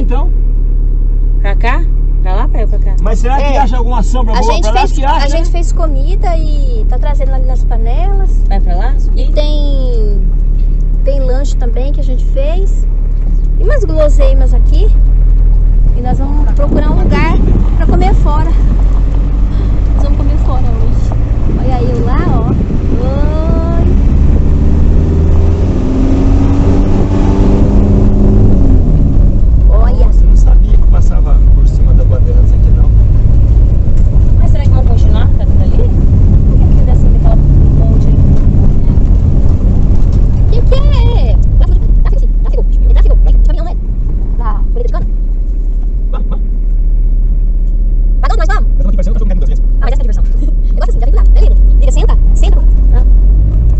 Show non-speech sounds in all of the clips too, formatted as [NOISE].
então. Pra cá? Pra lá, pra eu pra cá? Mas será que É. acha alguma sombra A boa gente, pra lá? fez, que acha, a né? gente fez comida e tá trazendo ali nas panelas. Vai pra lá? E Subir? tem, tem lanche também que a gente fez. E umas guloseimas aqui. E nós vamos procurar um lugar pra comer fora. Nós vamos comer fora hoje. Olha eu lá, ó. Oi. Olha. Nossa, eu não sabia que passava por cima da bandeira disso aqui não. Mas será que vão continuar cantando ali? Por que que descendo aquela ponte ali? O que, que é? Tráfico, sim. Tráfico. É tráfico. É caminhão, né? Da Folha de Cana. Vamos, vamos. Pra onde nós vamos? Eu tô aqui parecendo que eu tô caindo duas vezes. Ah, mas essa é a diversão. Eu gosto assim, já vem do lado. Vem, Lívia. Lívia, senta. Senta. Ah.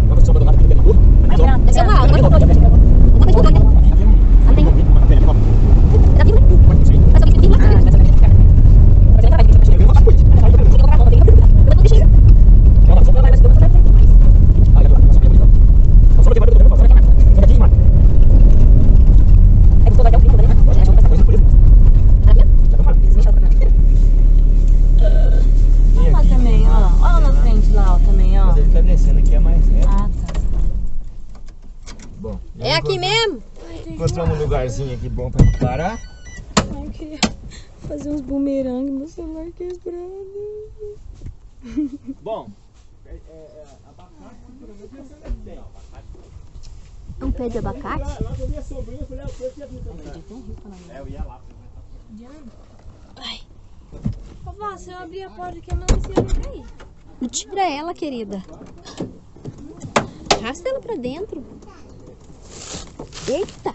Vamos sombra do lado aqui dentro da rua. Mas, ó, Deve ser uma aula. Não é uma coisa de lugar, né? aqui tem um- Ah, tem. um helicóptero. É da Bíblia, né? Pode ser. Mas alguém tem Bíblia? Ah, essa aqui. Mas ele vai, Bíblia. Eu vi uma coisa. Tem que colocar a roupa, tem que- Eu vou deixar. Não, não, sombra lá, mas tem uma sombra aqui. Ah, legal, uma sombra aqui, então. Uma sombra tem mais do que eu tô falando. Sombra aqui, mano. Aí você vai dar o brinco, né? Essa coisa por isso. Aqui, Já tá falando. Deixa eu colocar. Vem Lá aqui. também, ó. Olha na frente lá, ó, também, ó. Mas ele tá descendo aqui, é mais reto. Ah, tá. Bom. já É aqui encontramos- mesmo? Encontramos um lugarzinho aqui bom pra parar. Ai, eu queria fazer uns bumerangue, meu celular quebrado. Bom, é, é, é, abacate, por exemplo, esse é que tem. É um pé de abacate? Lá, lá com a minha sobrinha, eu falei, ah, eu conheço aqui também. É, eu ia lá. Vovó, se eu abrir a porta aqui, a melancia vai cair. Não tira ela, querida. Arrasta ela pra dentro. Eita!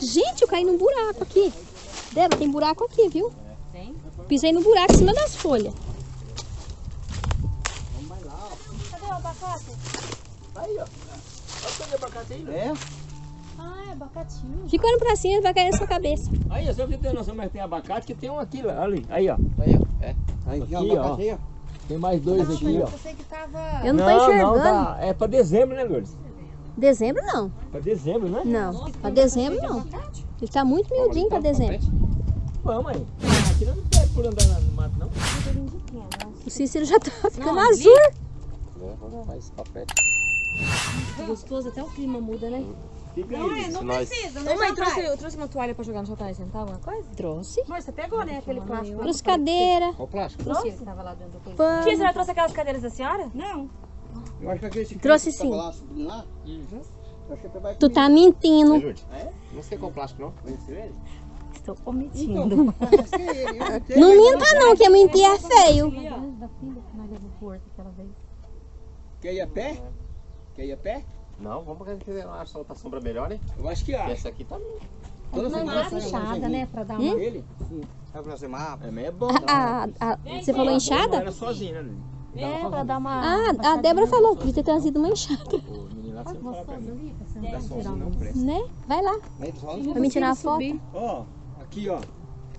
Gente, eu caí num buraco aqui. Débora, tem buraco aqui, viu? Tem? Pisei no buraco em cima das folhas. Cadê o abacate? Aí, ó. Olha o pé de abacate aí, né? Ah, é abacatinho. Fica olhando pra cima, vai cair na sua cabeça. Aí, ó, só pra você ter noção, mas tem abacate que tem um aqui, lá, ali. Aí, ó. Aí, ó. É. Aí, Aqui, ó. abacate ó. Tem mais dois aqui, ó. Pensei que tava... Eu não, tô enxergando. tá. É pra dezembro, né, Lourdes? Dezembro não. Pra dezembro, né? Não. Pra dezembro não. Ele tá muito miudinho pra dezembro. Vamos aí. Aqui não pega por andar no mato, não. O Cícero já tá ficando ali- azul. É, vamos levar esse papel. Gostoso, até o clima muda, né? Fica Não aí. é, não nós- precisa, né? Ô, mãe, trouxe, eu trouxe uma toalha pra jogar no sofá e sentar, alguma coisa? Trouxe. Amor, você pegou, né, aquele plástico? lá Trouxe cadeira. Qual o plástico? Trouxe? Tava lá dentro do coisa. Pano. Tia, você já trouxe aquelas cadeiras da senhora? Não. Eu acho que aquele Trouxe que tava sim. lá, subindo lá. Eu acho que vai Tu tá mentindo. Lourdes? Não sei qual plástico, não. Conheceu ele? Estou Então, sei ele. eu [LAUGHS] sei, Não minta não, que mentir é feio. Da filha que nós levamos pro horto aquela vez. Quer ir a pé? Quer ir a pé? Não, vamos porque a gente acha outra sombra melhor, hein? Eu acho que acha. essa aqui tá... Não é mais inchada, né? Pra dar uma... Ele? Vai fazer mapa. É, mas é bom. A, a- você falou Não enxada? era sozinho, né, Lili? É, pra dar uma... Ah, a Débora falou que podia ter trazido uma enxada, não presta. né? Vai lá, Aí, não pra me tirar uma foto. Ó, aqui, ó.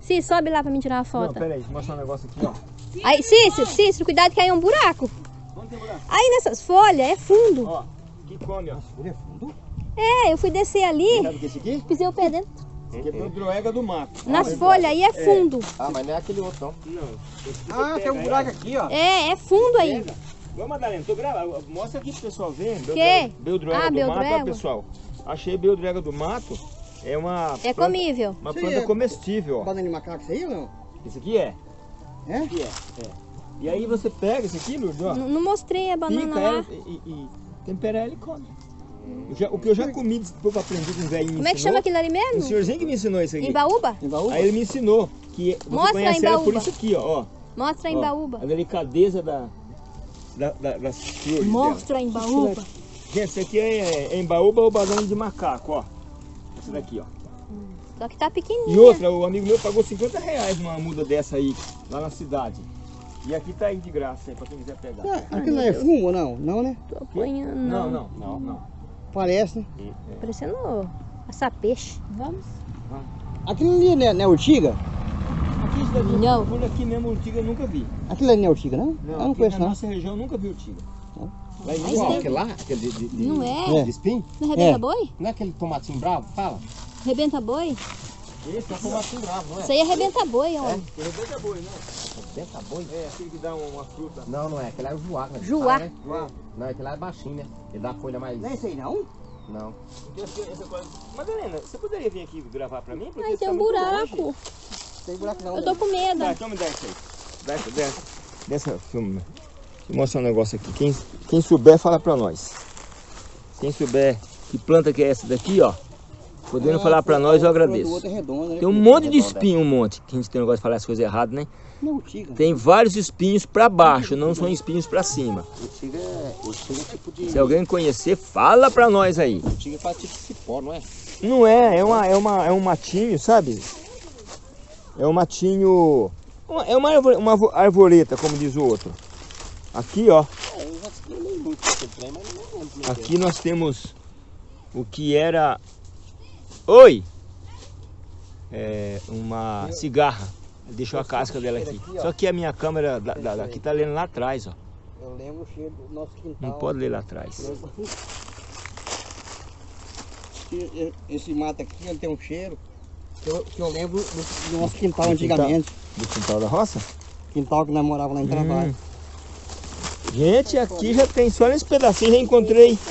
Sim, sobe lá pra me tirar uma Não, foto. pera aí, deixa eu mostrar um negócio aqui, ó. Aí, Cícero, Cícero, cuidado que caiu um buraco. Aí nessas folhas é fundo. Ó, que come, ó. É fundo? É, eu fui descer ali, Sabe o que é esse aqui? pisei o pé dentro. Esse aqui é droega do mato. Nas folhas aí é fundo. Ah, mas não é aquele outro, não. Não. que Ah, tem um buraco aqui, ó. É, é fundo aí. Ô, Madalena, tô gravando. Mostra aqui pro pessoal ver. Quê? Beldroega Ah, do mato, ó, pessoal. Achei beldroega do mato. É uma É planta, comível. uma Sim, planta é- comestível, ó. Banana de macaco, isso aí ou não? Esse aqui é. É? Esse aqui é. é. E aí você pega esse aqui, Lourdes, ó. N- Não mostrei a banana Pica lá. ela e, e, e tempera ela e come. Eu já- o que eu já comi, depois aprendi com o velhinho Como é que chama aquilo ali O mesmo? senhorzinho que me ensinou isso aqui. Embaúba? Embaúba? Aí ele me ensinou que você Mostra a conhece ela por embaúba. isso aqui, ó. ó. Mostra a embaúba. A delicadeza da, da, da- das flores Mostra a embaúba. Gente, isso aqui é, é embaúba ou banana de macaco, ó. Essa daqui, ó. Só que tá E pequenininha. outra, o amigo meu pagou 50 reais numa muda dessa aí, lá na cidade. E aqui tá aí de graça aí, pra quem quiser pegar. Ah, aquilo não é fumo não? Não, né? Tô apanhando. Não, não, não, não. Parece, né? Parecendo assar peixe. Vamos? Aquilo ali não é, não é urtiga? Aqui, isso daqui, Não. por aqui mesmo, urtiga eu nunca vi. Aquilo ali não é urtiga, não? Não, eu não aqui conheço, na não. nossa região eu nunca vi urtiga. Não? Lá em Mas qual? tem- Aquele lá? Aquele de, de, de, Não é? de espinho? Não arrebenta É. boi? Não é aquele tomatinho bravo? Fala. Arrebenta boi? Esse é o tomatinho bravo, não é? Isso aí arrebenta boi, ó. Que rebenta boi, né? Benta boi? É, aquele que dá uma fruta. Não, não é. Aquele é o juá. Né? Juá. Fala, né? Não, aquele lá é baixinho, né? Ele dá a folha mais... Não é isso aí não? Não. Essa coisa- Madalena, você poderia vir aqui gravar pra mim? Porque Ai, tem tá um buraco. Tem buraco não. Eu tô com medo. Tá, então me dá isso aí. Dá, dá, dessa filme. Deixa eu mostrar um negócio aqui. Quem, quem souber, fala pra nós. Quem souber que planta que é essa daqui, ó. Podendo falar pra nós, eu agradeço. é redondo, né? Tem um monte de espinho, um monte. Que a gente tem um negócio de falar as coisas erradas, né? Não. Tem vários espinhos pra baixo, não são espinhos pra cima. Urtiga é, urtiga é tipo de... Se alguém conhecer, fala pra nós aí. Urtiga faz tipo cipó, não é? Não é, é, uma, é, uma, é um matinho, sabe? É um matinho. uma- É uma, arvo- uma arvo- arvoreta, como diz o outro. Aqui, ó. É, é é. Aqui nós temos o que era. Oi! É uma cigarra. Deixou a casca dela aqui. Só que a minha câmera da, da- daqui tá lendo lá atrás, ó. Eu lembro o cheiro do nosso quintal. Não pode ler lá atrás. Esse mato aqui, ele tem um cheiro que eu, que eu lembro do, do nosso quintal Do antigamente. Do quintal da roça? Quintal que nós morávamos lá em trabalho. Hum. Gente, aqui já tem, só nesse pedacinho já encontrei. Aqui.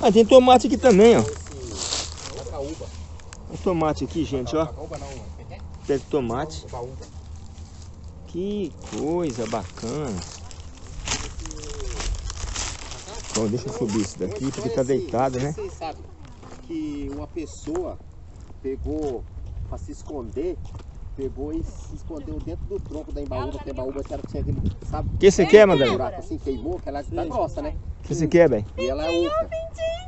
Ah, tem tomate aqui também, ó. Um tomate aqui, gente, ó. Pé de tomate. Que coisa bacana. Bom, deixa eu subir isso daqui, porque tá deitado, né? Vocês sabem que uma pessoa pegou pra se esconder, pegou e se escondeu dentro do tronco da embaúba, que a embaúba era que tinha sabe? O que você quer, Madalena? buraco assim, queimou, que ela tá grossa, né? O que você quer, bem? E ela é oca.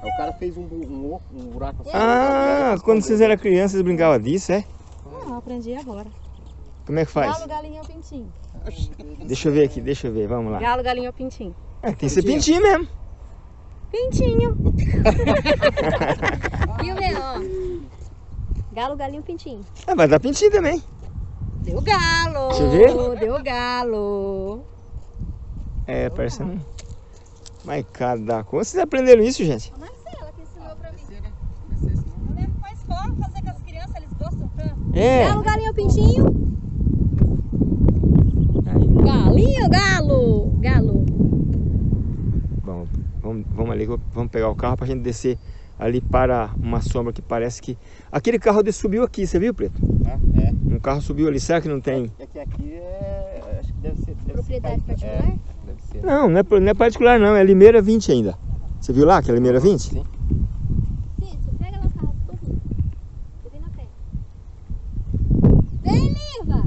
Aí o cara fez um, um, um buraco assim. Ah, quando vocês eram crianças, vocês brincavam disso, é? Eu aprendi agora. Como é que faz? Galo, galinha ou pintinho? Deixa eu ver aqui, deixa eu ver, vamos lá. Galo, galinha ou pintinho? É, tem que ser pintinho mesmo. Pintinho. [LAUGHS] Viu, Leão? Galo, galinho, pintinho. Ah, vai dar pintinho também. Deu galo. Deixa eu ver. Deu galo. É, parece um... Mas cada coisa. Vocês aprenderam isso, gente? Marcela que ensinou pra mim. Eu lembro pra escola fazer com as crianças, eles gostam tanto. É. Galo, galinho, pintinho. Aí, Galinho, galo. Galo. Bom, vamos, vamos ali, vamos pegar o carro pra gente descer ali para uma sombra que parece que... Aquele carro de- subiu aqui, você viu, Preto? Ah, é. Um carro subiu ali, será que não tem? É que aqui é. Acho que deve ser. Deve Propriedade ser, particular? É, deve ser. Não, não é, não é particular não, é Limeira 20 ainda. Você viu lá que é Limeira 20? Sim. Sim, você pega lá o carro, tô vindo. Eu vim na frente. Vem, Liva.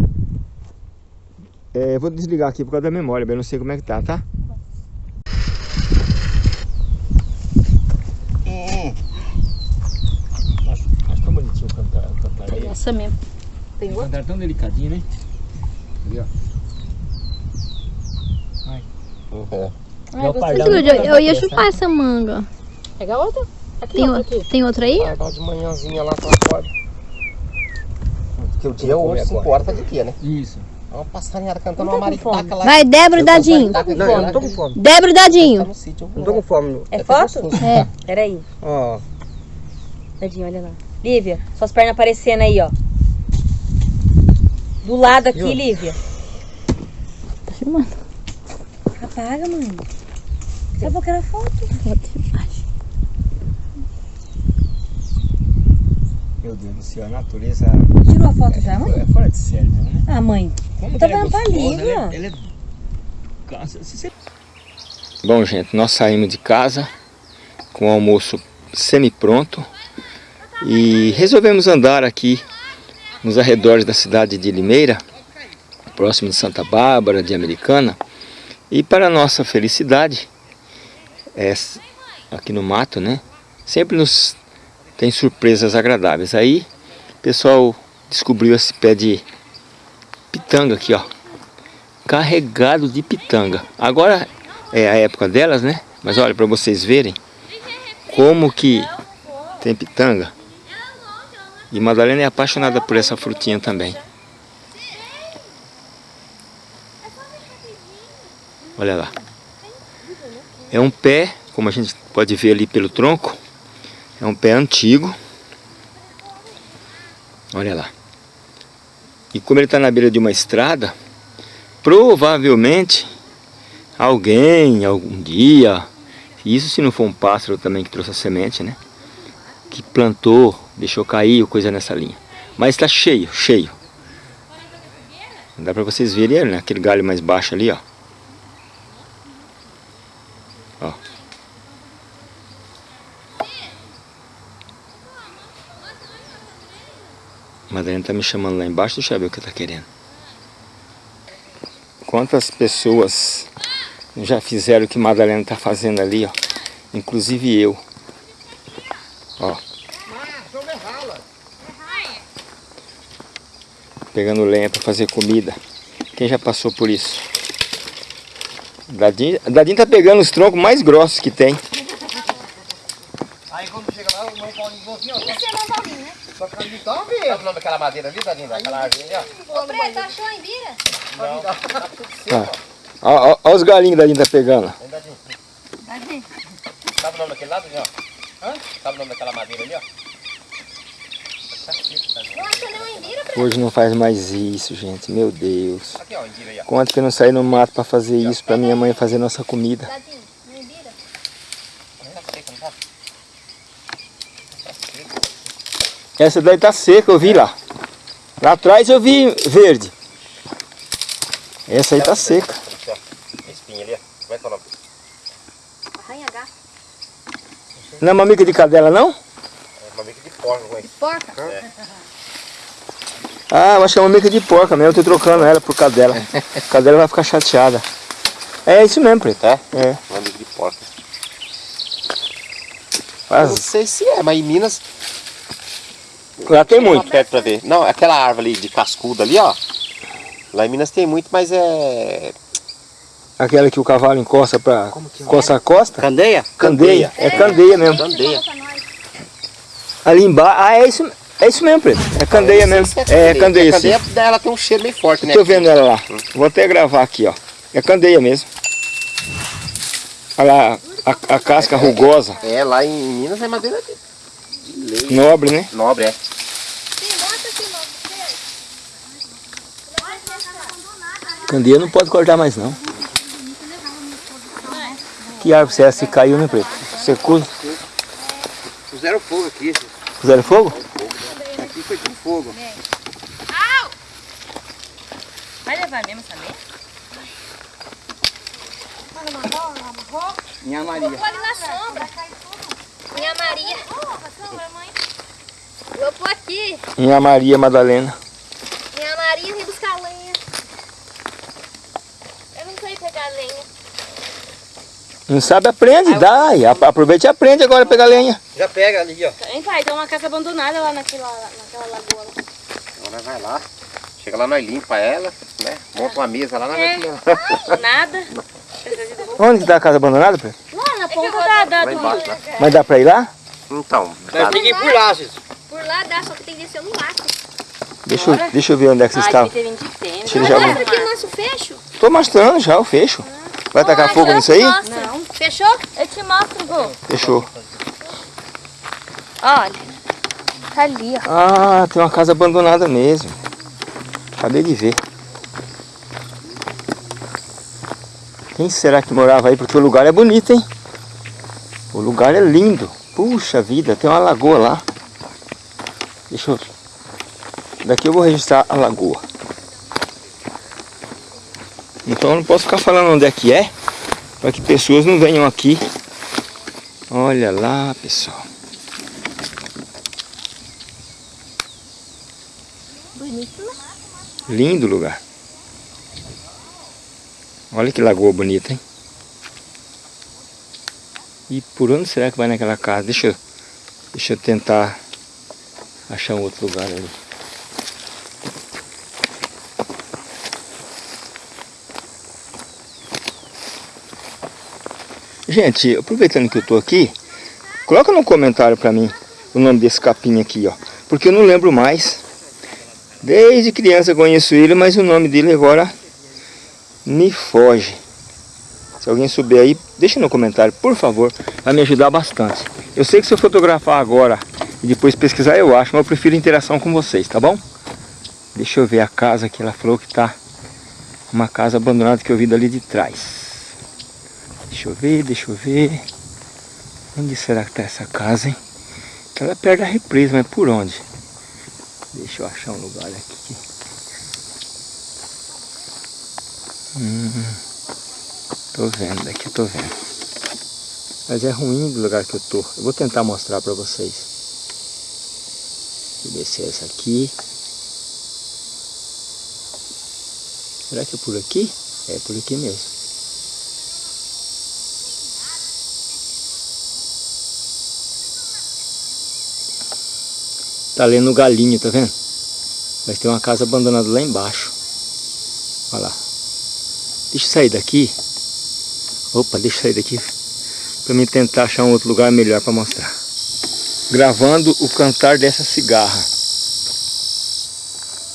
É, eu vou desligar aqui por causa da memória, bem, eu não sei como é que tá, tá? Acho, acho tão bonitinho o cantar, o cantar aí. Essa mesmo. Tem O outro? cantar tão delicadinho, né? Ali, ó. Ai. É. Ai, É o gostei. pardal. Eu, eu ia chupar essa manga. Pega outra? Aqui, Tem, outra o- aqui. tem outra aí? Vai de manhãzinha lá pra fora. Porque o dia hoje, 5 horas tá de dia, né? Isso. É uma passarinhada cantando uma tá maritaca lá. Vai, Débora e Dadinho. Tá com Não, fome, eu não tô com fome. Débora e Dadinho. Tá. Não tô com fome. É até foto? É. Peraí. Ó, Tadinho, olha lá. Lívia, suas pernas aparecendo aí, ó. Do lado aqui? Lívia. Tá filmando. Apaga, mãe. Daqui a pouco era foto. Meu Deus do céu, a natureza Tirou a foto já, mãe? é fora de série mesmo, né? Ah, mãe. Como Eu tô é pra gostosa, Lívia. ela é- ela é- Bom, gente, nós saímos de casa com o almoço semi-pronto e resolvemos andar aqui nos arredores da cidade de Limeira, próximo de Santa Bárbara, de Americana. E para nossa felicidade, é, aqui no mato, né? Sempre nos tem surpresas agradáveis. Aí o pessoal descobriu esse pé de pitanga aqui, ó. Carregado de pitanga. Agora é a época delas, né? Mas olha para vocês verem como que tem pitanga. E Madalena é apaixonada por essa frutinha também. Olha lá. É um pé, como a gente pode ver ali pelo tronco, é um pé antigo. Olha lá. E como ele está na beira de uma estrada, provavelmente alguém, algum dia, isso se não for um pássaro também que trouxe a semente, né? Que plantou, deixou cair coisa nessa linha. Mas está cheio, cheio. Dá para vocês verem né? aquele galho mais baixo ali, ó. Ó. Madalena tá me chamando lá embaixo, deixa eu ver o que tá querendo. Quantas pessoas já fizeram o que Madalena tá fazendo ali, ó. Inclusive eu. Ó. Pegando lenha para fazer comida. Quem já passou por isso? Dadinho, Dadinho tá pegando os troncos mais grossos que tem. Aí quando chega lá, o mãe Paulinho falou assim, ó. Esse é o Paulinho, né? Só que ele tá vendo. Sabe o nome daquela madeira ali, Dadinho? Daquela árvore ali, ó. Ô, Preto, achou a Imbira? Não, tá tudo seco, Ah. Ó, ó, ó os galinhos Dadinho tá pegando. Hein, Dadinho? Sabe o nome daquele lado, ó? Hã? Sabe o nome daquela madeira ali, ó? Tá Dadinho. Não? Hoje não faz mais isso, gente. Meu Deus. Aqui, ó. Quanto que eu não saí no mato para fazer isso, para minha mãe fazer nossa comida. Dadinho, uma Imbira? Tá seco, não tá? Essa daí tá seca, eu vi lá. Lá atrás eu vi verde. Essa aí tá seca. Espinha ali, ó. Como é que é o nome? Arranha-gato. Não é mamica de cadela, não? É uma mica de porco, com esse. Porca? Ah, eu acho que é mamica de porca mesmo. Eu tô trocando ela por cadela. [LAUGHS] cadela vai ficar chateada. É isso mesmo, Preto. É? É. Uma mica de porco. Eu não Mas sei se é, mas em Minas lá tem muito. perto pra ver. Não, aquela árvore ali de cascudo ali, ó. Lá em Minas tem muito, mas é. Aquela que o cavalo encosta pra coça a costa. Candeia? Candeia. É candeia mesmo. Candeia. Ali embaixo. Ah, é isso, é isso mesmo, Preto. É candeia mesmo. sei se É candeia, A sim. candeia ela tem um cheiro meio forte, né? Tô vendo ela lá. Vou até gravar aqui, ó. É candeia mesmo. Olha lá, a, a casca rugosa, É, lá em Minas é madeira de, de lei. nobre, né? Nobre, é. Candeia não pode cortar mais não. Que árvore você é essa que caiu, né, Preto? Secou? Puseram fogo aqui. Puseram fogo? Aqui foi tudo fogo. Vai levar mesmo essa meia? Minha Maria. Pode na sombra. Minha Maria. Vou pôr aqui. Minha Maria Madalena. Minha Maria vem buscar lenha. Eu não sei pegar lenha. Não sabe, aprende, dá. Ap- Aproveita e aprende agora a pegar lenha. Já pega ali, ó. Hein, pai? Tem uma casa abandonada lá naquela, naquela lagoa. lá. Agora vai lá. Chega lá, nós limpa ela, né? Monta uma mesa lá, nós É. vai [LAUGHS] Nada. Onde que tá a casa abandonada, Preto? Na ponta da, da, do... embaixo. Lá. Mas dá pra ir lá? Então, Nós tem que ir por lá, Cis. Por lá dá, só que tem que descer no mato. Deixa eu, deixa eu ver onde é que vocês estavam. devia ter 20 tênis. Deixa ele já ver. aqui o nosso fecho. Tô mostrando já o fecho. Vai tacar fogo nisso aí? Não. Fechou? Eu te mostro, Gu. Fechou. Olha. Tá ali, ó. Ah, tem uma casa abandonada mesmo. Acabei de ver. Quem será que morava aí? Porque o lugar é bonito, hein? O lugar é lindo. Puxa vida, tem uma lagoa lá. Deixa eu... Daqui eu vou registrar a lagoa. Então eu não posso ficar falando onde é que é. Para que pessoas não venham aqui. Olha lá, pessoal. Bonito, né? Lindo lugar. Olha que lagoa bonita, hein? E por onde será que vai naquela casa? Deixa eu, deixa eu tentar achar um outro lugar ali. Gente, aproveitando que eu tô aqui, coloca no comentário pra mim o nome desse capim aqui, ó. Porque eu não lembro mais. Desde criança conheço ele, mas o nome dele agora me foge. Se alguém souber aí, deixa no comentário, por favor. Vai me ajudar bastante. Eu sei que se eu fotografar agora e depois pesquisar, eu acho. Mas eu prefiro interação com vocês, tá bom? Deixa eu ver a casa que ela falou que tá. Uma casa abandonada que eu vi dali de trás. Deixa eu ver, deixa eu ver. Onde será que tá essa casa, hein? Ela perto da represa, mas por onde? Deixa eu achar um lugar aqui. Hum, tô vendo, daqui eu tô vendo. Mas é ruim do lugar que eu tô. Eu vou tentar mostrar pra vocês. Vou descer essa aqui. Será que é por aqui? É por aqui mesmo. Tá lendo o galinho, tá vendo? Mas tem uma casa abandonada lá embaixo. Olha lá. Deixa eu sair daqui. Opa, deixa eu sair daqui. Pra mim tentar achar um outro lugar melhor para mostrar. Gravando o cantar dessa cigarra.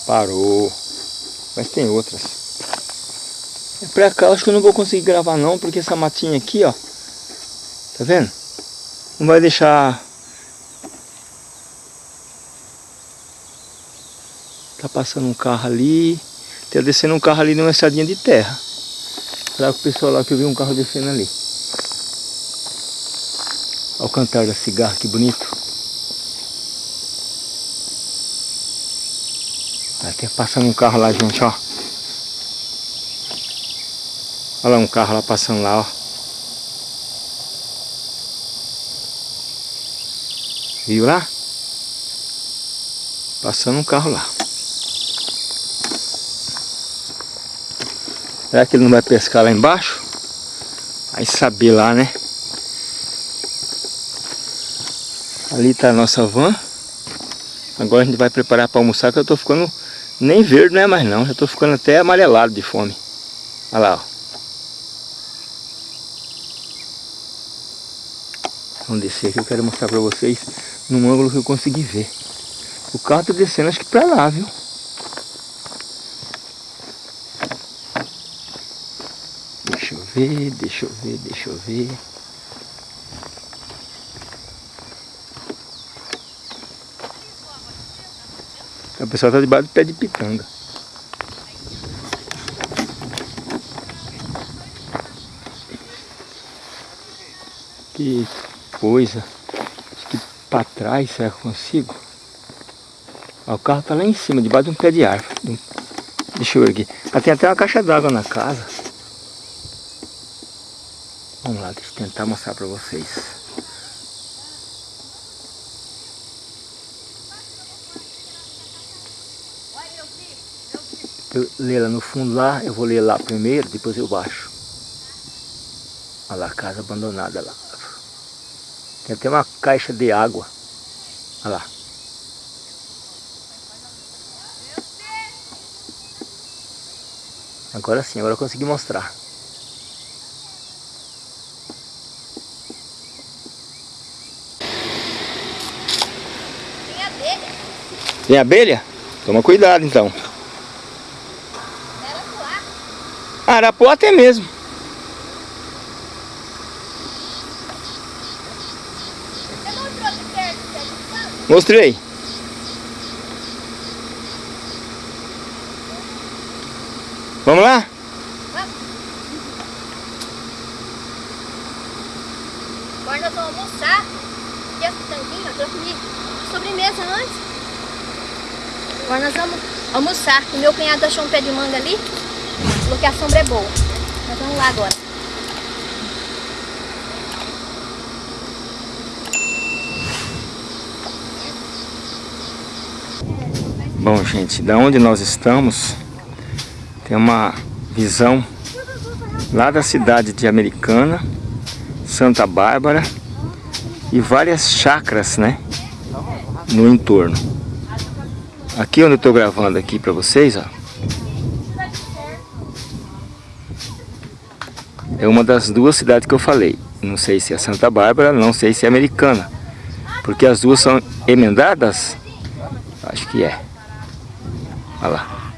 Parou. Mas tem outras. É pra cá, acho que eu não vou conseguir gravar não, porque essa matinha aqui, ó. Tá vendo? Não vai deixar Tá passando um carro ali. Tá descendo um carro ali numa estradinha de terra. Que o pessoal lá que eu vi um carro descendo ali. Olha o cantar da cigarra, que bonito. Até passando um carro lá, gente, ó. Olha lá um carro lá passando lá, ó. Viu lá? Passando um carro lá. Será que ele não vai pescar lá embaixo? Aí saber lá, né? Ali está a nossa van. Agora a gente vai preparar para almoçar, que eu estou ficando... Nem verde não é mais não, já estou ficando até amarelado de fome. Olha lá, ó. Vamos descer aqui, eu quero mostrar para vocês num ângulo que eu consegui ver. O carro está descendo acho que para lá, viu? Ver, deixa eu ver, deixa eu ver. O pessoal está debaixo do pé de pitanga. Que coisa. Acho que para trás, será que consigo? o carro está lá em cima, debaixo de um pé de árvore. Deixa eu ver aqui. Ah, tem até uma caixa d'água na casa. Eu tentar mostrar para vocês. Eu lá no fundo lá, eu vou ler lá primeiro, depois eu baixo. Olha lá, casa abandonada lá. Tem até uma caixa de água. Olha lá. Agora sim, agora eu consegui mostrar. Tem abelha? Toma cuidado então. Arapuá. Arapuá até mesmo. Mostrei. Vamos lá? Vamos. Agora nós vamos almoçar. E esse tanquinho, eu comi sobremesa antes. Agora nós vamos O meu cunhado achou um pé de manga ali. Falou que a sombra é boa. Nós vamos lá agora. Bom, gente, da onde nós estamos, tem uma visão lá da cidade de Americana, Santa Bárbara e várias chacras, né, no entorno. Aqui onde eu estou gravando aqui para vocês, ó. É uma das duas cidades que eu falei. Não sei se é Santa Bárbara, não sei se é Americana. Porque as duas são emendadas. Acho que é. Olha lá.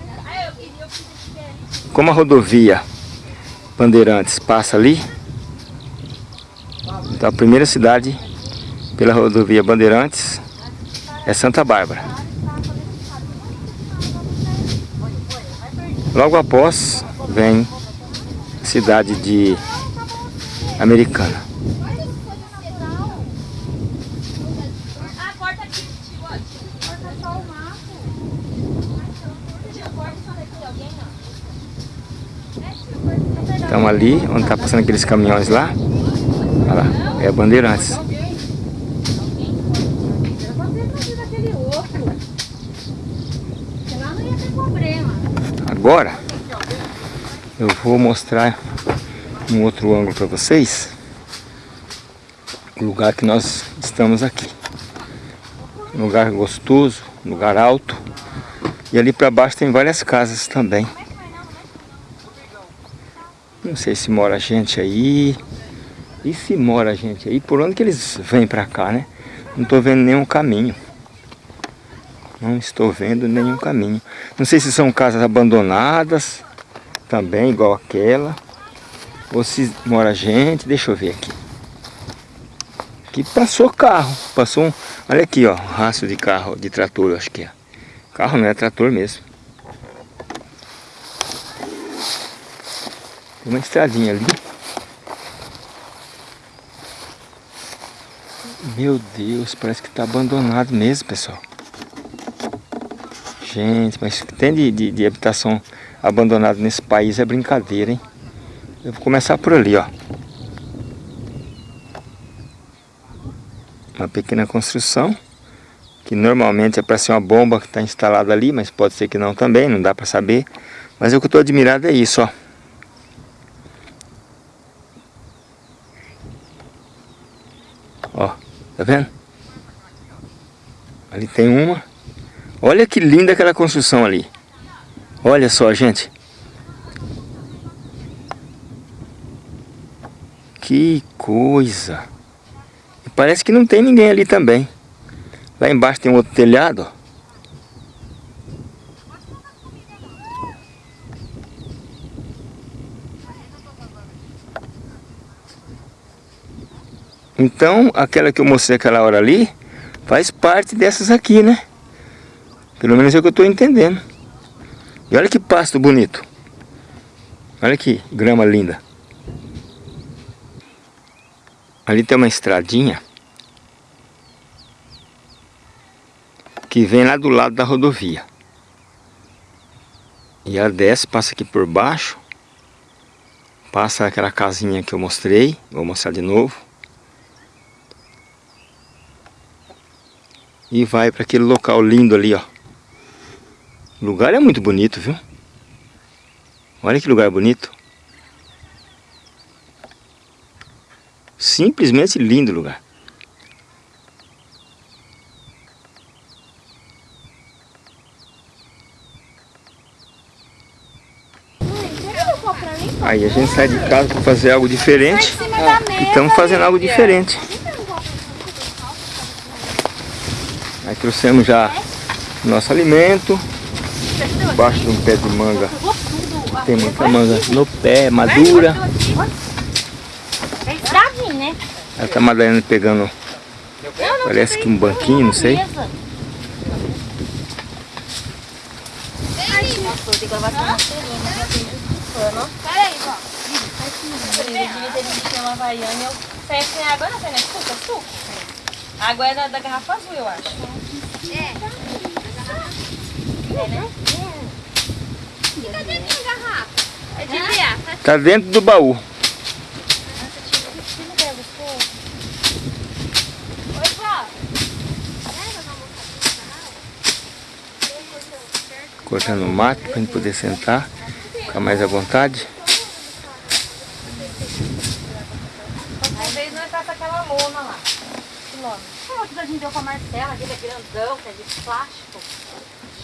Como a rodovia Bandeirantes passa ali. Então a primeira cidade pela rodovia Bandeirantes é Santa Bárbara. Logo após vem a cidade de Americana. Então ali, onde está passando aqueles caminhões lá, olha lá, é a Bandeirantes. Agora, eu vou mostrar um outro ângulo para vocês, o lugar que nós estamos aqui. Um lugar gostoso, um lugar alto, e ali para baixo tem várias casas também. Não sei se mora gente aí. E se mora gente aí, por onde que eles vêm para cá, né? Não estou vendo nenhum caminho. Não estou vendo nenhum caminho. Não sei se são casas abandonadas, também, igual aquela. Ou se mora gente, deixa eu ver aqui. Aqui passou carro, passou um... Olha aqui, ó, rastro de carro, de trator, acho que é. Carro não é trator mesmo. Tem uma estradinha ali. Meu Deus, parece que está abandonado mesmo, pessoal. Gente, mas tem de, de, de habitação abandonada nesse país é brincadeira, hein? Eu vou começar por ali, ó. Uma pequena construção, que normalmente é para ser uma bomba que está instalada ali, mas pode ser que não também, não dá para saber. Mas o que eu estou admirado é isso, ó. Ó, tá vendo? Ali tem uma. Olha que linda aquela construção ali. Olha só, gente. Que coisa. Parece que não tem ninguém ali também. Lá embaixo tem um outro telhado. Então, aquela que eu mostrei aquela hora ali, faz parte dessas aqui, né? Pelo menos é o que eu estou entendendo. E olha que pasto bonito. Olha que grama linda. Ali tem uma estradinha que vem lá do lado da rodovia. E ela desce, passa aqui por baixo. Passa aquela casinha que eu mostrei. Vou mostrar de novo. e vai para aquele local lindo ali, ó. O lugar é muito bonito, viu? Olha que lugar bonito. Simplesmente lindo lugar. Aí a gente sai de casa para fazer algo diferente. E estamos fazendo algo diferente. Aí trouxemos já nosso alimento. Embaixo de um pé de manga. Tem muita manga no pé, madura. É né? Aí tá a Madalena pegando, parece que um banquinho, não sei. Peraí, ó. Eu havaiana. Eu saí sem água, não, né? Suco, é suco. A água é da, da garrafa azul, eu acho. É. É, né? E a garrafa? É de. Tá dentro do baú. Cortando o mato pra gente poder sentar. Ficar mais à vontade. Vezes nós passa aquela lona lá. Que lona? A gente deu pra Marcela, aquele é grandão, que é de plástico.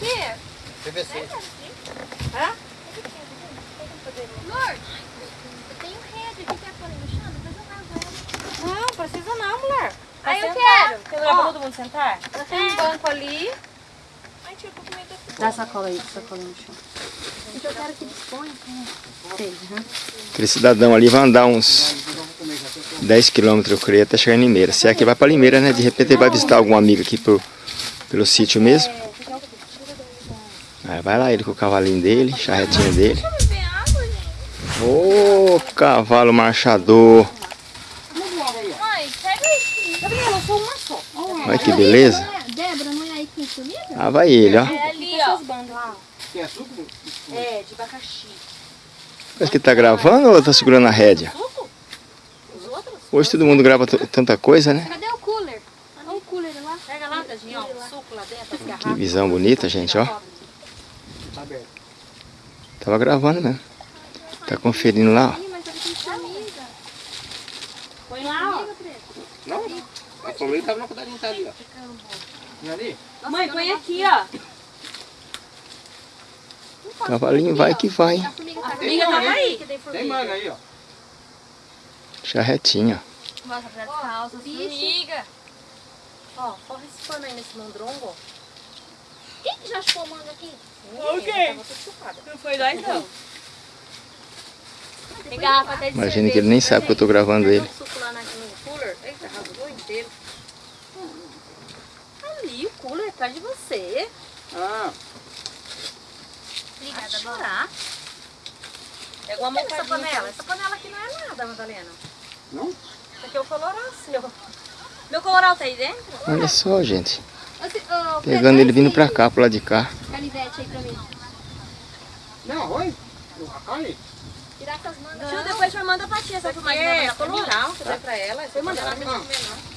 Que? PVC. Hã? Lorde, eu tenho rede aqui, quer pôr no chão? Depois eu rasgo ela. Não, precisa não, mulher. Ah, eu sentar. quero. Tem lugar pra Ó. todo mundo sentar? Ela tem um banco ali. Ai, tio, eu vou comer daqui. Dá sacola aí, sacola no chão. eu quero que disponha. Aquele cidadão ali vai andar uns 10 quilômetros, eu creio, até chegar em Limeira. Se é que vai para Limeira, né? De repente ele vai visitar algum amigo aqui pro, pelo sítio mesmo. Aí vai lá ele com o cavalinho dele, charretinha dele. Ô, cavalo marchador. Olha que beleza. Débora, não é aí que tem comida? Ah, vai ele, ó. É ali, ó. Tem açúcar? É, de abacaxi. Parece que tá gravando ou tá segurando a rédea? Hoje todo mundo grava tanta coisa, né? Cadê o cooler? Olha o cooler lá. Pega lá, tadinho, ó. o Suco lá dentro, Que visão bonita, gente, ó. Tava gravando mesmo. Tá conferindo lá, ó. Comida. Põe lá, ó. Não, não. A família tava na cuidadinha tá ali, ó. É ali? Mãe, põe aqui, ó. Cavalinho vai que vai. A formiga tá aí. Tem manga aí, ó. Charretinha. Nossa, pra calça, formiga. Ó, corre esse pano aí nesse mondrongo, ó. Quem que já chupou manga aqui? Chupada. Não foi nós, não. Imagina que ele nem sabe que eu tô gravando ele. lá inteiro. Ali, o cooler atrás de você. Ah, Obrigada, chorar. Pega uma mão essa panela. Essa panela aqui não é nada, Madalena. Não? Isso aqui é o colorau seu. Meu colorau tá aí dentro? Olha só, gente. Pedro, Pegando ele vindo esse pra cá, pro lado de cá. Canivete aí pra mim. não, oi. A carne? Tirar essas mangas. Tio, depois já manda pra tia essa por mais é colorau que dá pra ela. Foi mandar ela não comer, não.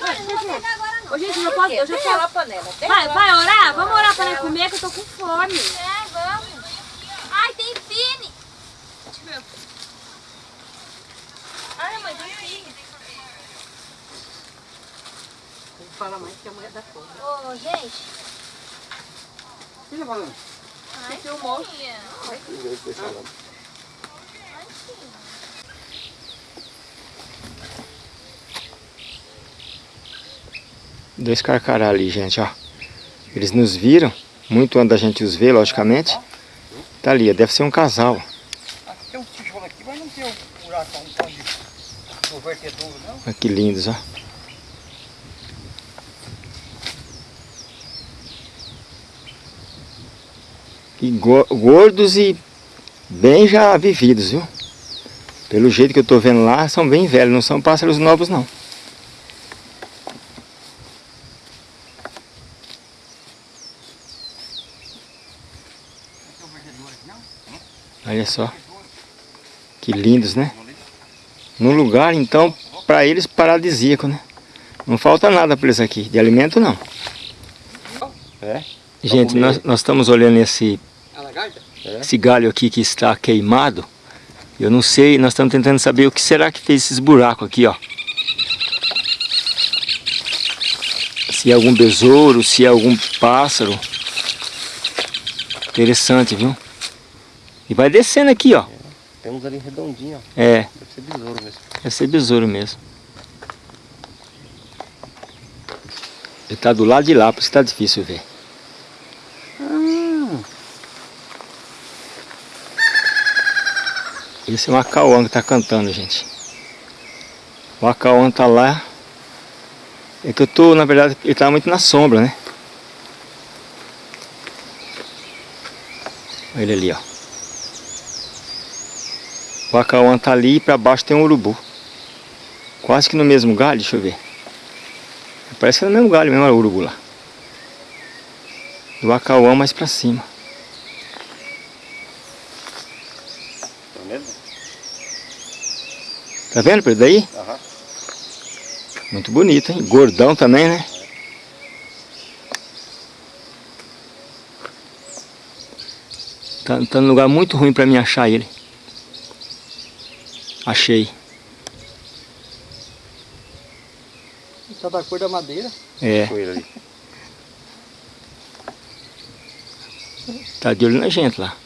Não vou pegar agora não. Ô, gente, eu, posso, eu já quero a panela. Vai, vai orar? Vamos orar pra ela comer que eu tô com fome. É, vamos. Ai, tem fine. Ai, mãe, tem filho. Fala mais que a mulher da fome. Ô, gente. O que você tá falando? Você filmou? Dois carcará ali, gente, ó. Eles nos viram, muito antes da gente os ver, logicamente. Tá ali, deve ser um casal. Tem um tijolo aqui, mas não tem um buraco onde o vertedouro, não? Olha que lindos, ó. E go- gordos e bem já vividos, viu? Pelo jeito que eu tô vendo lá, são bem velhos, não são pássaros novos não. Olha só. Que lindos, né? Num lugar, então, para eles paradisíaco, né? Não falta nada para eles aqui, de alimento não. É? Gente, nós, nós estamos olhando esse? Esse galho aqui que está queimado. Eu não sei, nós estamos tentando saber o que será que fez esses buracos aqui, ó. Se é algum besouro, se é algum pássaro. Interessante, viu? E vai descendo aqui, ó. Tem uns ali redondinhos, ó. É, Deve ser besouro mesmo. deve ser besouro mesmo. Ele tá do lado de lá, por isso tá difícil ver. Esse é o Acauã que tá cantando, gente. O Acauã tá lá. É que eu tô, na verdade, ele tá muito na sombra, né? Olha ele ali, ó. O Acauã tá ali e pra baixo tem um urubu. Quase que no mesmo galho, deixa eu ver. Parece que é no mesmo galho mesmo, o urubu lá. Do Acauã mais pra cima. Tá vendo? Tá vendo, Pedro? Daí? Aham. Muito bonito, hein? Gordão também, né? Tá, tá num lugar muito ruim pra mim achar ele. Achei. Tá da cor da madeira. É, tá de olho na gente lá.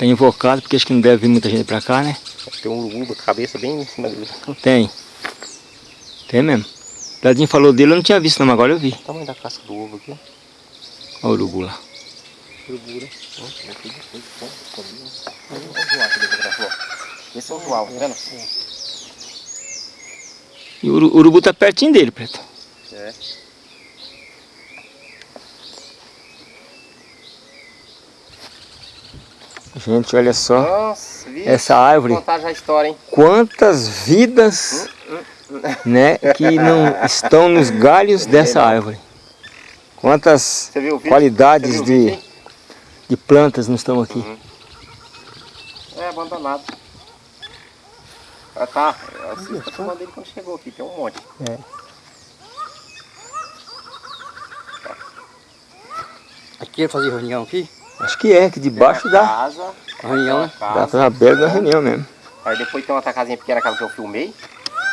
Tá invocado porque acho que não deve vir muita gente pra cá, né? Tem um urubu com a cabeça bem em cima dele. Tem. Tem mesmo. Dadinho falou dele, eu não tinha visto não, mas agora eu vi. O tamanho da casca do ovo aqui. Olha o urubu lá. Urubu, né? Esse é o João, tá vendo? E o uru- urubu tá pertinho dele, Preto. É. Gente, olha só. Nossa? Essa árvore, contar já a história, hein? quantas vidas, né, que não estão nos galhos dessa árvore. Quantas qualidades de, de plantas não estão aqui. É abandonado. Ah, tá. Eu assisti a turma dele quando chegou aqui, tem um monte. Aqui ele fazia reunião aqui? Acho que é, que debaixo da, casa, Reunião, né? da casa. da reunião mesmo. Aí depois tem outra casinha pequena, aquela que eu filmei.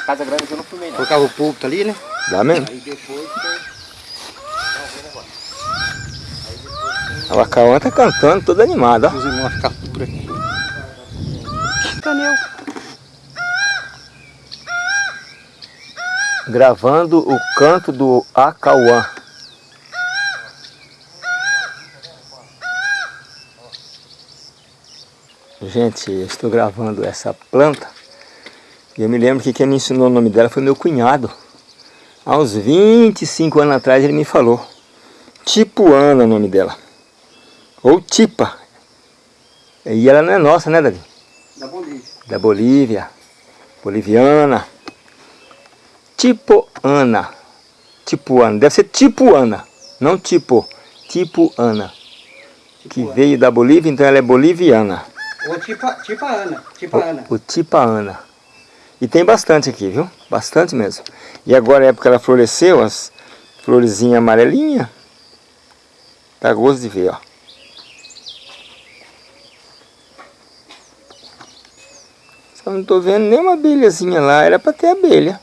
Casa grande que eu não filmei, não. Causa do público ali, né? Dá mesmo? Aí depois tem... A Lacauã tá cantando, toda animada, ó. Os irmãos tudo por aqui. Canel. Gravando o canto do Acauã. Gente, eu estou gravando essa planta. E eu me lembro que quem me ensinou o nome dela foi meu cunhado. Há uns 25 anos atrás ele me falou. Tipuana é o nome dela. Ou Tipa. E ela não é nossa, né, Davi? Da Bolívia. da Bolívia, boliviana, Tipoana, Tipuana, deve ser Tipuana, não tipo, Tipuana, que veio da Bolívia, então ela é boliviana, Ou tipo, tipo a Ana. Tipo a Ana. o Tipaana. E tem bastante aqui, viu? Bastante mesmo. E agora a época que ela floresceu, as florezinhas amarelinhas, dá gosto de ver, ó. Só não tô vendo nenhuma abelhazinha lá, era pra ter abelha.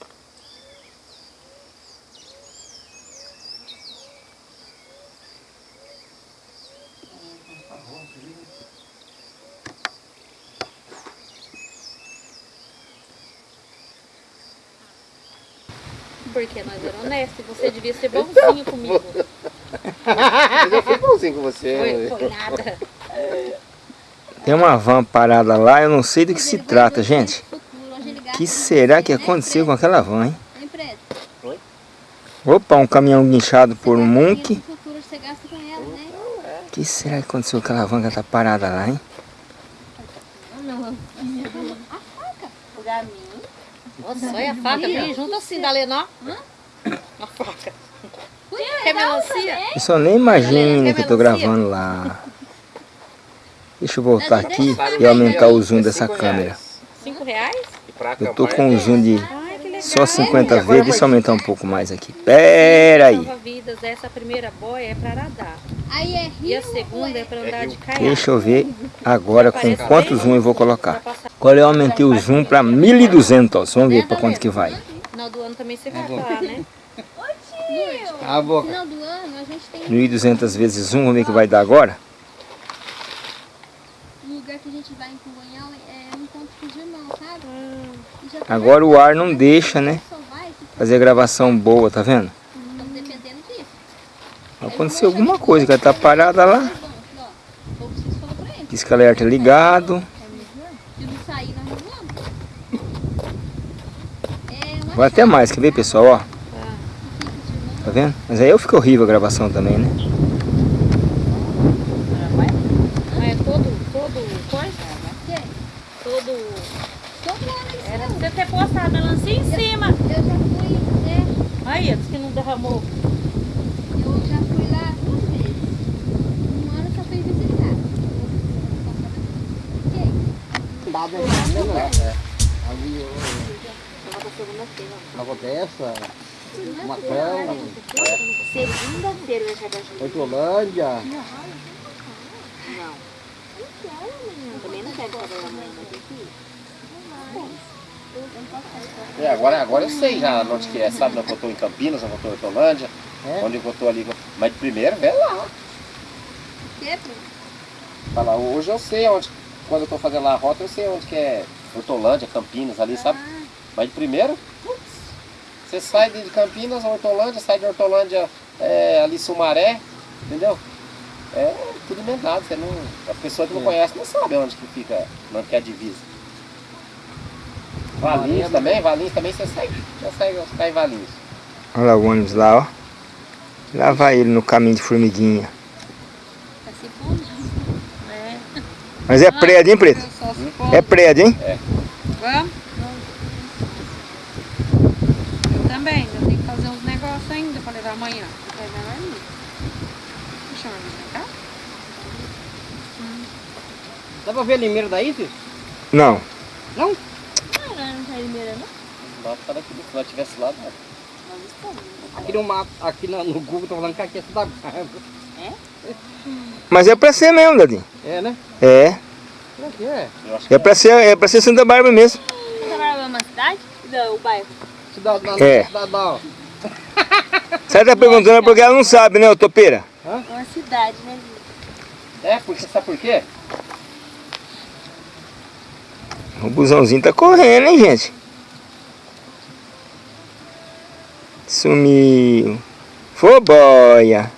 E você devia ser bonzinho comigo. Eu fui bonzinho com você. Foi, foi nada. Tem uma van parada lá, eu não sei do que se trata, gente. O que será que aconteceu com aquela van, hein? Preto? Opa, um caminhão guinchado por um né? O que será que aconteceu com aquela van que ela tá parada lá, hein? Olha a faca junto assim da Lenó. A faca. Quer melancia? Eu só nem imagino que eu tô gravando lá. Deixa eu voltar aqui e aumentar o zoom dessa câmera. Cinco reais? Pra Eu tô acampar, com um zoom de só 50 vezes. Deixa eu aumentar um pouco mais aqui. Pera aí. Essa primeira boia é pra nadar. Aí é rio. E a segunda é pra andar de caiaque. Deixa eu ver agora com quanto zoom eu vou colocar. Agora eu aumentei o zoom para 1200. Vamos ver para quanto que vai. Final do ano também você vai lá, né? A boca. No final do ano a gente tem 1200 vezes zoom. Vamos ver o que vai dar agora. um lugar que a gente vai em é um irmãos, sabe? Tá Agora o ar não deixa, né? Fazer a gravação boa, tá vendo? estamos dependendo disso. Aconteceu alguma coisa que ela tá parada lá. O pra ele. Pisca alerta ligado. É Vai até mais, quer ver pessoal, ó? Tá vendo? Mas aí eu fico horrível a gravação também, né? Mas é todo, todo coisa? Todo... Eles Era pra você ter postado melancia em cima. Eu já fui, é, Aí, diz que não derramou. eu já fui lá duas vezes. Um ano eu só fui visitar. É. Ali. Nova Dessa. Matão. Segunda-feira eu já da Hortolândia. Também não quero trabalhar amanhã, mas tem que ir. É, agora, agora eu sei já onde que é, sabe? Eu tô em Campinas, eu tô em Hortolândia, É? onde eu tô ali. Mas de primeiro, vê lá. Que, Bruno? Fala, hoje eu sei onde, quando eu tô fazendo lá a rota, eu sei onde que é Hortolândia, Campinas ali, sabe? Mas de primeiro, putz, você sai de Campinas, Hortolândia, sai de Hortolândia é, ali Sumaré, entendeu? É tudo inventado, você não. A pessoa que não conhece não sabe onde que fica, onde que é a divisa. Valinhos também, Valinhos também você segue. Já segue, você tá em Valinhos. Olha lá o ônibus lá, ó. Lá vai ele no caminho de formiguinha. Tá se. É. Mas é prédio, hein, Preto? For. É prédio, hein? Vamos? Eu também, eu tenho que fazer uns negócios ainda pra levar amanhã. Vai levar ali. Deixa eu ver cá. Dá pra ver a limeira daí, filho? Não. Não, não tá Limeira, não? Lá tá daqui, se lá tivesse lá, dá. Aqui no mato, aqui no, no Google tá falando que aqui é tudo água. Mas é pra ser mesmo, Dadinho. É, né? É. Será que é? É pra ser, é pra ser Santa Bárbara mesmo. Santa Bárbara é uma cidade? Não, o bairro. Cidade lá, É. ó. Você tá perguntando porque ela não sabe, né, ô topeira? É uma cidade, né? É, porque sabe por quê? O busãozinho tá correndo, hein, gente? Sumiu. Foboia.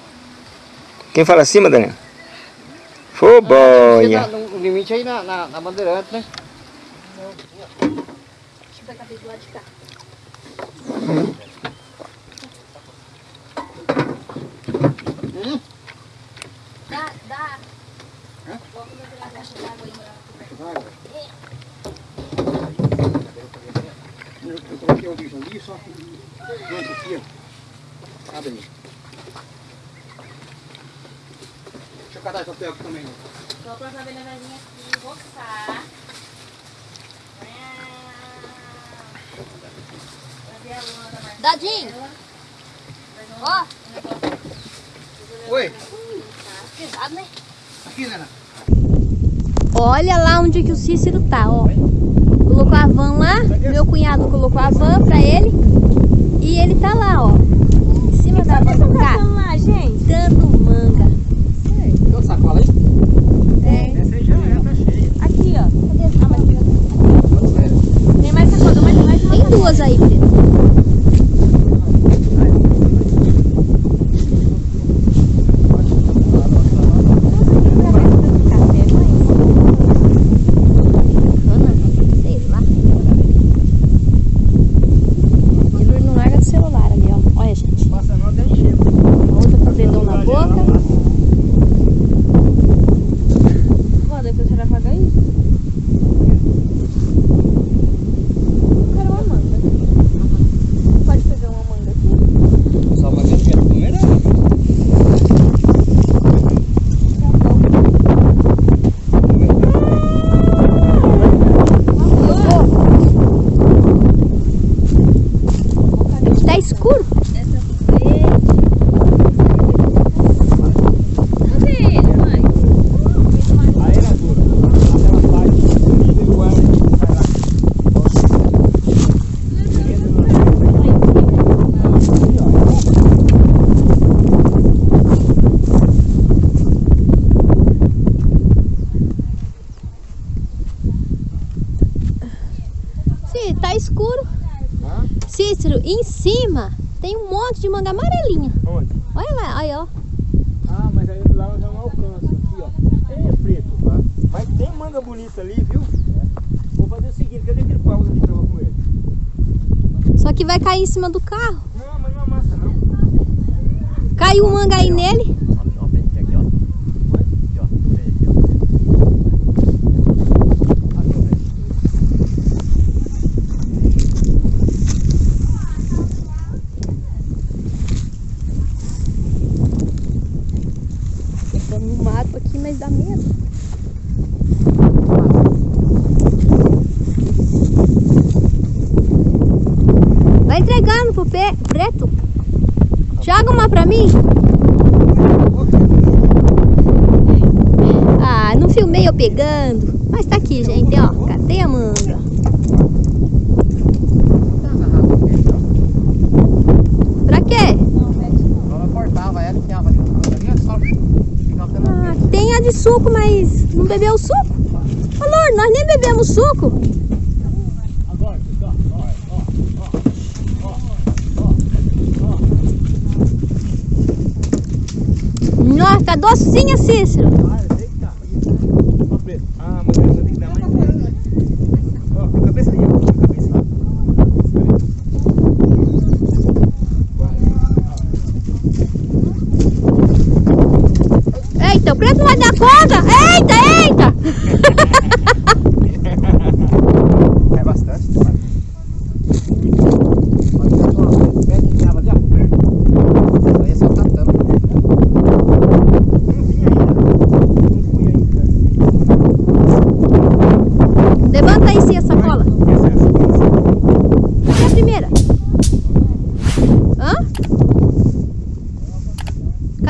Quem fala assim, Madalena? Foboia. Chega no limite aí na, na, na bandeirante, né? Deixa eu pegar do lado de cá. Dá, dá. Coloca na caixa d'água aí. Eu, eu coloquei o bicho ali, só pronto aqui, ó. Abre aí. Deixa eu cadar esse papel aqui também. Só pra saber na vezinha aqui, roçar. Dadinho! Ó, Oi, pesado, né? aqui, Nena. Olha lá onde que o Cícero tá, ó. Colocou a van lá, meu cunhado colocou a van pra ele. E ele tá lá, ó. Em cima da van do carro. lá, gente? Dando manga. Deu sacola aí? É. Essa aí já é, tá cheia. Aqui, ó. Cadê? Ah, mas tem mais sacola, mas tem mais Tem duas aí, Pedro. gracinha, Cícero.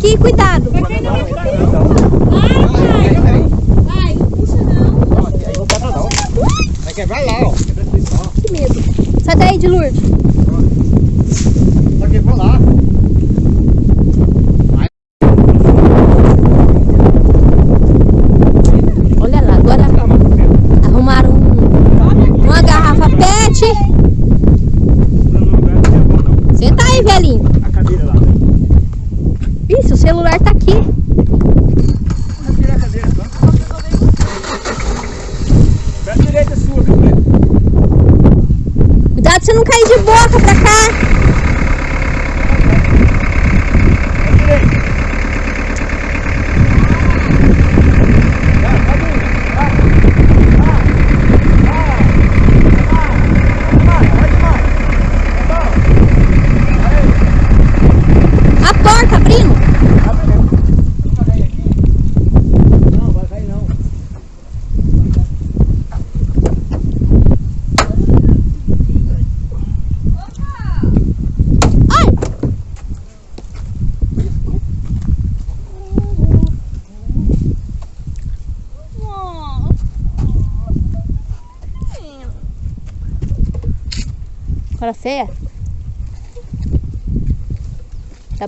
aqui, cuidado. Vai, vai. Vai, não puxa não. Vai quebrar lá, ó. Que medo. Sai daí de Lourdes. Vai quebrar lá.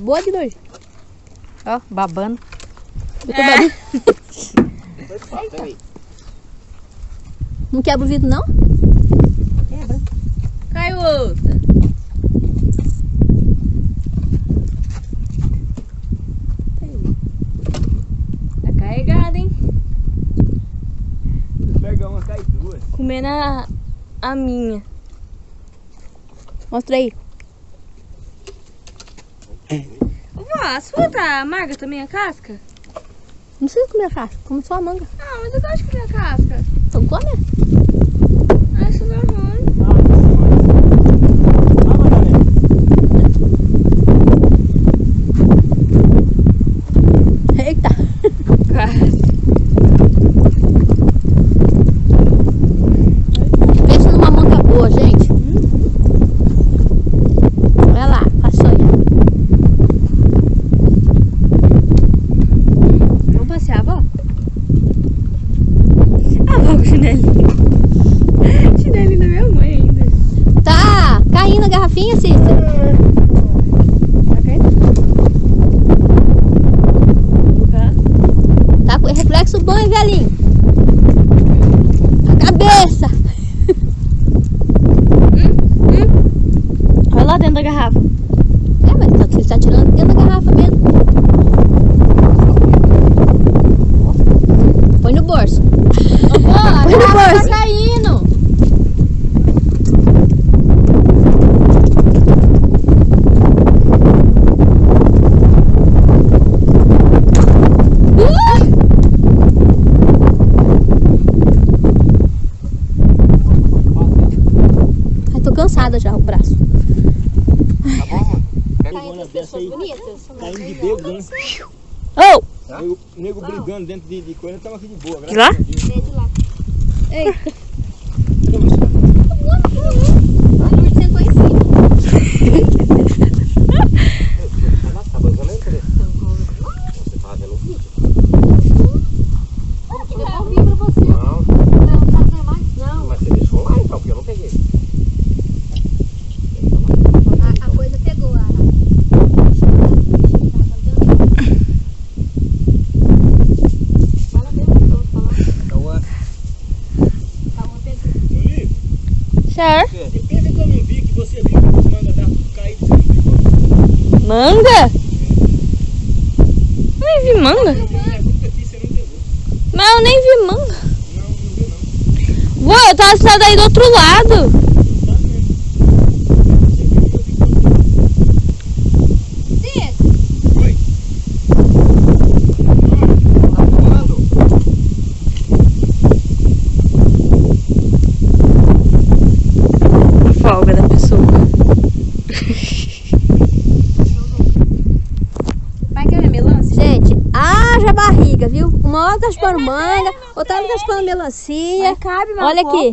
boa de dois. Ó, babando. É. [LAUGHS] Não quebra o vidro, não? Quebra. Caiu outra. Tá carregado hein? Se pegar uma, cai duas. Comendo a, a minha. Mostra aí. Nossa, fruta tá amarga também a casca? Não precisa comer a casca, come só a manga. Ah, mas eu gosto de comer a casca. Então come. Ah, isso não é. Eita! De boa. De lá. Eita. Então, A Lourdes sentou em cima. Ela tá usando a empresa. Você tá vendo o vídeo? Devolvi pra você. Não, Não, tá vendo mais? Não. mas você deixou lá então, porque eu não peguei. A, a coisa pegou a. Fala mesmo, então, fala. Então, é, Tá uma pegou. Depois que eu não vi que você viu que os mangas estavam tudo você não pegou. Manga? Eu nem vi manga. Pegou. Mas eu nem vi manga. Não, não viu não. Ué, eu tava saindo daí do outro lado. Tá vendo? Você viu, eu vi quando- Diego, Oi. tá voando. A folga da pessoa. vai querer melancia? Gente, haja barriga, viu? Tá chupando manga, outra hora tá chupando melancia. cabe Olha aqui.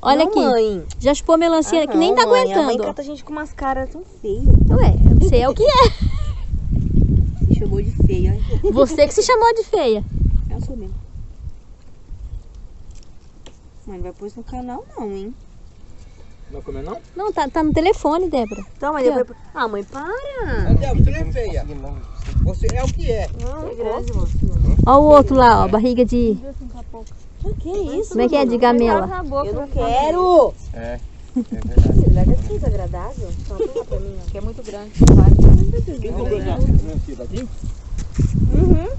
Olha Não, aqui. mãe. Já chupou melancia Ah, que nem tá mãe, A mãe aguentando. cata a gente com umas caras tão feias. Ué, você é o que é. Chamou de feia. Você que se chamou de feia. Eu sou mesmo. Mãe, não vai pôr isso no canal não, hein? Não comeu não? Não, tá, tá no telefone, Débora. Então, mas depois... Ah, mãe, para. Até você não é feia. Você é o que é. Não, é grande, mano. Ó o outro lá, ó, barriga de... Que isso? Como é que é? De gamela. Eu não quero. É, é verdade. Larga aqui, desagradável. Só põe pra mim, que é muito grande. Quem comprou melancia daqui?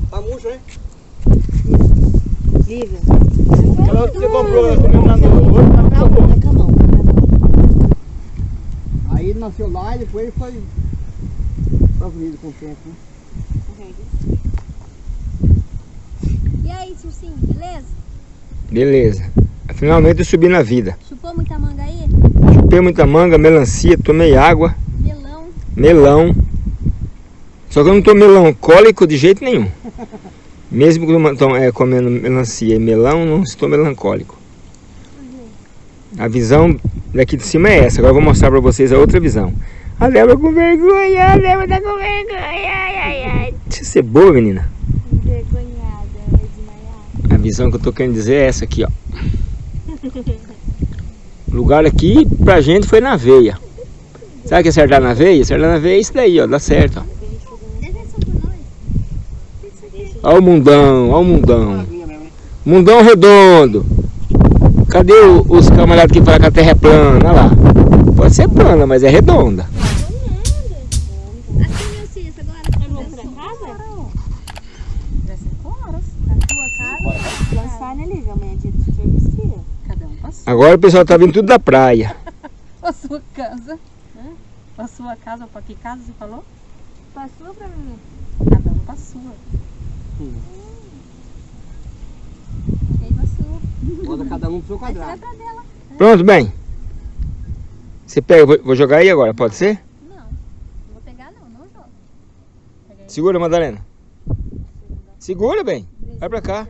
Tá murcho, né? Lívia. Que você comprou, ela comeu lá no outro, tá Tá bom, é com a mão. Aí ele nasceu lá e depois foi pra Avenida com o tempo, né? E aí, Circinho, beleza? Beleza. Finalmente eu subi na vida. Chupou muita manga aí? Chupei muita manga, melancia, tomei água, Melão. melão. Só que eu não tô melancólico de jeito nenhum. [LAUGHS] Mesmo é, comendo melancia e melão, não estou melancólico. A visão daqui de cima é essa. Agora eu vou mostrar pra vocês a outra visão. A Débora com vergonha, a Débora tá com vergonha. Ai, ai, ai. Deixa eu ser boa, menina. Envergonhada, desmaiar. A visão que eu tô querendo dizer é essa aqui, ó. O lugar aqui pra gente foi na veia. Sabe o que é acertar na veia? Acertar na veia é isso daí, ó. Dá certo, ó. Ó o mundão, ó o mundão. Mundão redondo. Cadê o- os camaradas que falam que a terra é plana? Olha lá. Pode ser plana, mas é redonda. Agora. Né, o pessoal tá vindo tudo da praia. Pra sua casa. Hã? Pra sua casa pra que casa você falou? Pra sua ou pra mim? Cada um pra sua. Bota cada um pro seu quadrado. Pronto, bem. Você pega, vou, vou jogar aí agora, pode ser? Não, não vou pegar não, não joga. Segura, Madalena. Segura, bem. Vai pra cá.